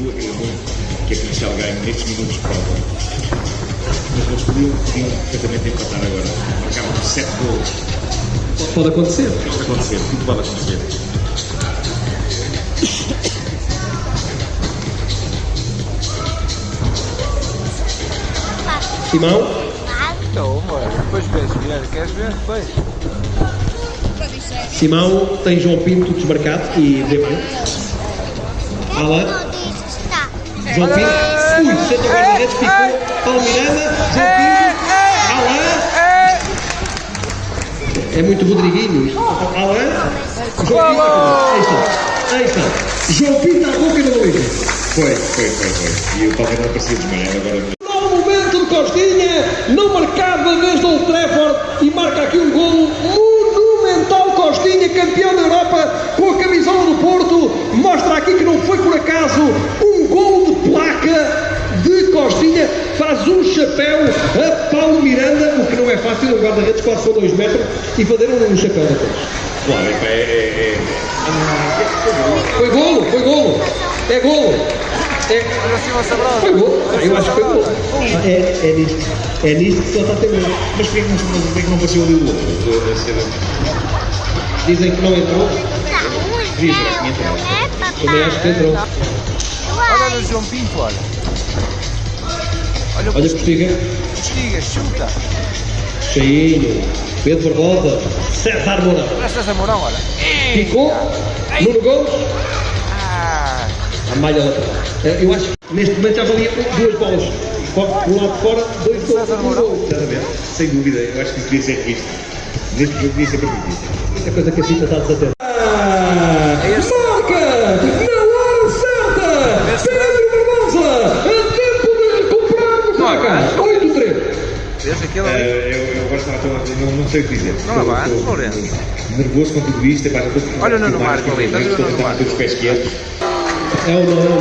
Ronaldo, queria muito que a comercial ganhe nestes minutos de prova. Mas eles podiam, podiam perfeitamente empatar agora. Marcavam 7 gols. Pode acontecer. Pode acontecer, tudo pode acontecer. Simão, Então, mano, depois vês, Guilherme, queres ver? Depois. Simão tem João Pinto desmarcado e Dembélé. Alan, João Pinto, ui, senta o guarda-redes, ficou. Paulo Miranda, João Pinto, Alan. É muito Rodriguinho. isto. Alan, João Pinto, aí está, aí está. João Pinto à boca do Luís. Foi, foi, foi, foi. E o Palmeiras não parecia desmaiar agora. Novo momento de Costinha, não marcava desde Old Trafford e marca aqui um golo monumental. Costinha, campeão da Europa com a camisola do Porto, mostra aqui que não foi por acaso um golo de placa de Costinha, faz um chapéu a Paulo Miranda, o que não é fácil, o guarda-redes quase com 2 metros e fazer um chapéu daqueles. Claro, é, é, é, Foi golo, foi golo, é golo. É, foi golo, eu acho que foi golo. É, é nisto, é nisto que só está a ter golo. Mas porquê que não, porquê que não apareceu ali o outro? Dizem que não entrou. Também acho que entrou. Olha o João Pinto, olha. Olha o Olha postiga. Postiga, chuta. Cheinho. Pedro Barbosa. César Mourão. Presta essa Mourão, olha. Ficou. Nuno Gomes. Ah, A malha lateral. Eh, Eu acho que neste momento já valia duas bolas. Por um lado de fora, dois gols. César Um Mourão. sem dúvida, eu acho que devia ser revisto. Neste jogo devia ser permitido. Muita coisa que a Cita está a desater. Ah, É este. Sei o que dizer. Não Estou- avança, estou Lourenço. Nervoso com tudo isto. epá, já estou- Olha o Nuno Marco ali, estou estás a ver o Nuno Marco? os pés quietos. É é ou não.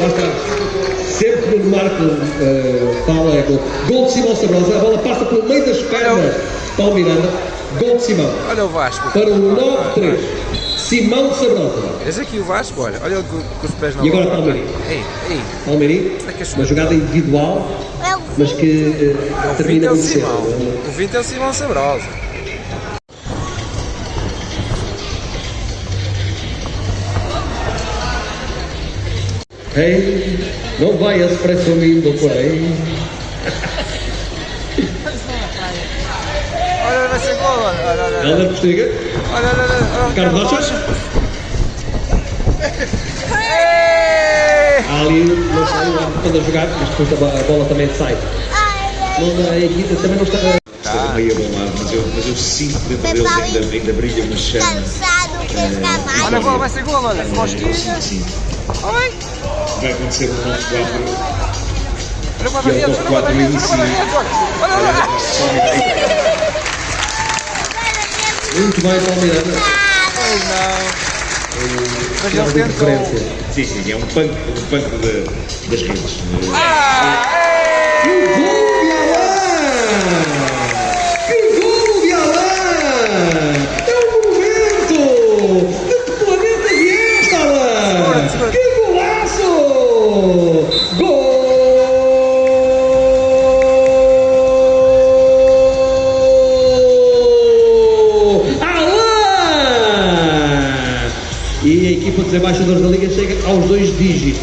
Lá está. Sempre que o Marco eh, fala é gol. Gol de Simão Sabrosa. A bola passa pelo meio das pernas. Paulo Miranda. Gol de Simão. Olha o Vasco. Para o 9-3. Simão Sabrosa. Vês aqui o Vasco, olha. Olha com, com os pés na E agora bola. Palmeirinho. Ei, ei. É é Uma jogada individual, mas que O 20 termina é o muito cedo. O 20 é o Simão Sabrosa. Ei, não vayas presumindo por aí. Olha, olha esse gol, olha. Olha, olha, Postiga. Olha, olha, olha. Rocha. Ei! Ali, não lá quando a jogar, mas depois a bo- a bola também sai. Não, a equipa também não está. Estou meio abalado, mas eu, mas eu sinto que dentro deles ainda, ainda brilha uma chama. Cansado, pesca Olha a bola, vai ser gol, olha. Sim. Ai. Vai acontecer um 9-4. Olha olha o guarda-redes, olha o guarda-redes, olha. Olha, olha, olha. Uma. Muito bem, Miranda. Ai, não. Mas ele tentou. Sim, sim, é um punk, um punk de- das redes. Ah, ei. Dos embaixadores da Liga chega aos dois dígitos.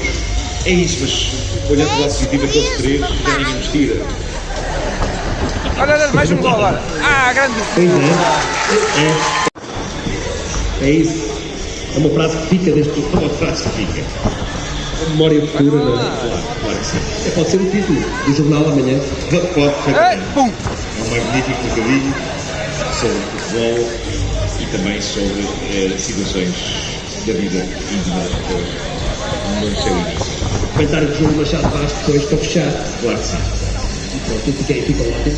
É isso, mas olhando lado positivo, aqueles três já ninguém nos tira. Olha, olha, mais um gol agora. Ah, grande. Pois é. É. É isso. É uma frase que fica desde que Uma frase que fica. a memória futura, não é? Claro, claro que sim. É, Pode ser o título do jornal amanhã. Pode, perfeitamente. pum. É um magnífico bocadinho sobre futebol e também sobre eh, situações da vida íntima eh, no seu início. Comentário de João Machado Vaz depois para fechar. Claro que sim. E pronto, tudo fica, fica ótimo.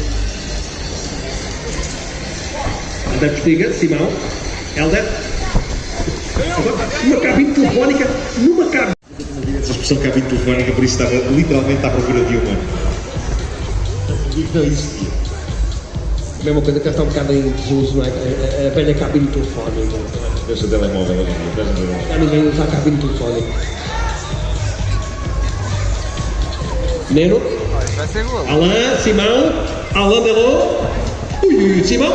André Postiga, Simão, Helder. Uma cabine telefónica, numa cabine. Essa expressão cabine telefónica, por isso estava literalmente à procura de uma. Não existia. A mesma coisa que já está um bocado em desuso, não é? A, a- a velha cabine telefónica. Eu sou telemóvel hoje em dia? Já ninguém usa a cabine telefónica. Neno. Vai ser gol. Alain, Simão, Alain Delon, ui, ui, Simão.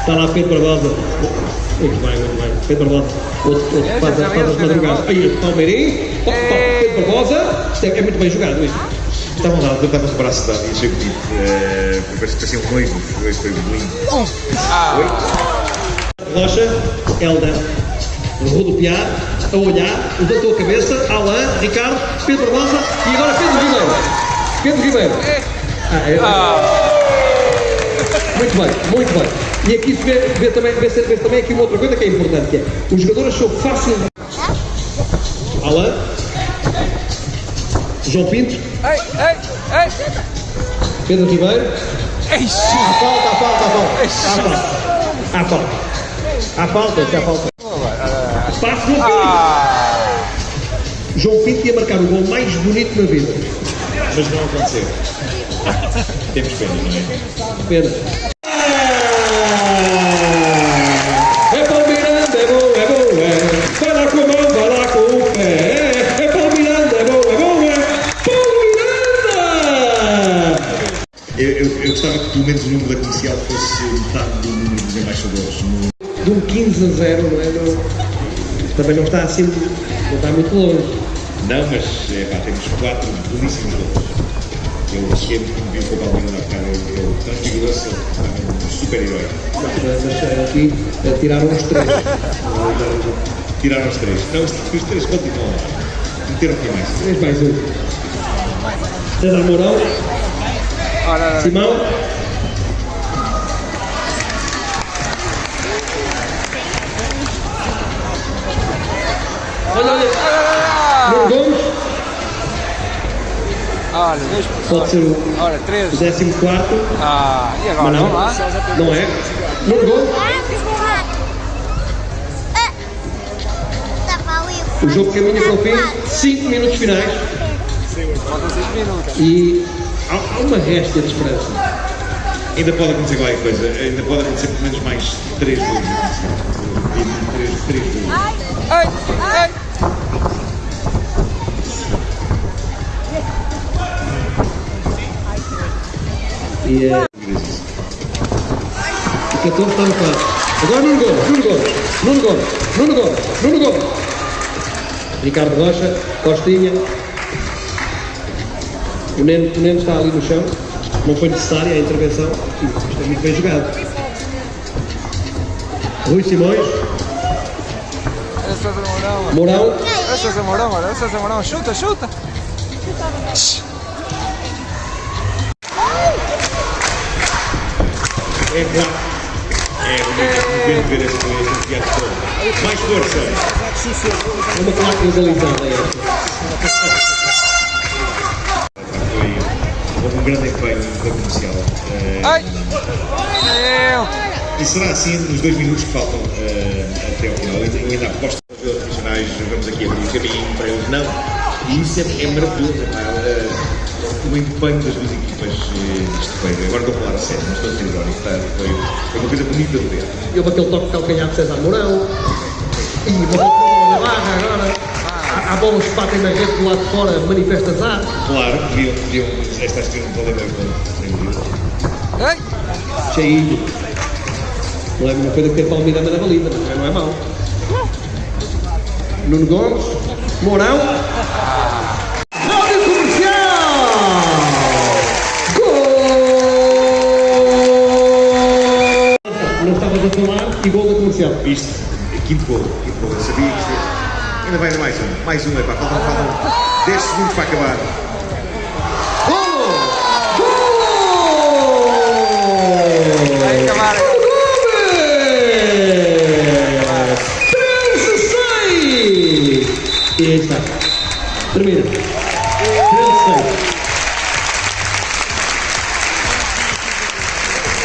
Está lá Pedro Barbosa. Muito bem, muito bem. Pedro Barbosa, outro, outro É, faz, as- faz as sabia, madrugadas. Pedro Aí, top, top, Pedro Barbosa. Isto é, é muito bem jogado isto. Estavam lá, eu estava com o braço dado e achei bonito. Uh, parece que pareciam noivos, foi, foi lindo. Rocha, Helder, rodopiar, a olhar, levantou a cabeça, Alain, Ricardo, Pedro Barbosa e agora Pedro Ribeiro. Pedro Ribeiro. Ah, é, Muito bem, muito bem. E aqui se vê, vê também, vê, -se, vê também aqui uma outra coisa que é importante, que é os jogadores são facilmente. Alain, João Pinto, Ei, ei, ei. Pedro Ribeiro. Eixe. Há falta, há falta, há falta. Há falta. Há falta. Há falta, há falta. Passo João Pinto. Ah. João Pinto ia marcar o gol mais bonito na vida. Mas não aconteceu. Temos pena, não é? Pena. Dos embaixadores. No- De um 15 a 0, não é? Não- também não está assim, não está muito longe. Não, mas é, pá, temos quatro belíssimos gols. Eu cheguei muito vi com o Palmeiras na cara, ele ele transfigurou-se, um super-herói. Mas aqui tiraram os três. Tiraram os três. Não, os, os três continuam lá. Meteram aqui mais. Três mais um. César Mourão. Simão. Olha, olha. Gomes, Olha, dois. pode ser o Olha, três. 14 quarto, Ah, e agora? mas não, Vamos lá. não é. Nuno Gomes, o jogo caminha para o fim, 5 minutos finais Faltam seis minutos. e há, uma réstia de esperança. Ainda pode acontecer qualquer coisa. Ainda pode acontecer pelo menos mais três gols. E Três, três gols. Ei, E eh, o 14 está no quarto. Agora Nuno Gomes, Nuno Gomes, Nuno Gomes, Nuno Gomes, Nuno Gomes. Ricardo Rocha, Costinha. O Neno, o Neno está ali no chão. Não foi necessária a intervenção. Isto é muito bem jogado. Rui Simões, Esse é Mourão. Mourão, Esse é Mourão. Esse é Mourão. Chuta, chuta. É claro. É bonito ver este, este teatro todo. Mais força. é uma claque legalizada esta. Foi, um grande empenho da comercial. Eh, Ai. E será assim nos dois minutos que faltam eh, até ao final. Eu ainda aposto que os profissionais vamos aqui abrir o caminho para eles. Não. E isso é, é maravilhoso. É o empenho das duas equipas. eh, isto foi, agora estou a falar a sério, não estou a ser irónico. Tá? Foi, foi uma coisa bonita de ver. E houve aquele toque de calcanhar de César Mourão. E uma bola na barra agora. Há, há bolas que batem na rede do lado de fora, manifestas ar. Claro, podiam, podiam esta acho que não pode haver sem dúvida. Ei. Cheinho. Não é a mesma coisa que ter Palmeirama na baliza, mas não é mau. Nuno Gomes, Mourão. Comercial. Isto, quinto gol, quinto gol. Eu sabia que isto ia- Ainda vai mais um, mais um, é pá, faltam, faltam 10 segundos para acabar.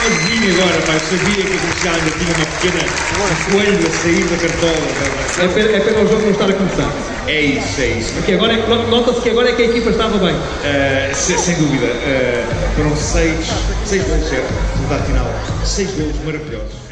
Sozinho agora, eu sabia que a comercial ainda tinha uma pequena coelho a sair da cartola. É pena, é pena o jogo não estar a começar. É isso, é isso. Porque agora é, nota-se que agora é que a equipa estava bem. Uh, se- sem dúvida, uh, foram seis, seis gols, certo? Resultado final, seis gols maravilhosos.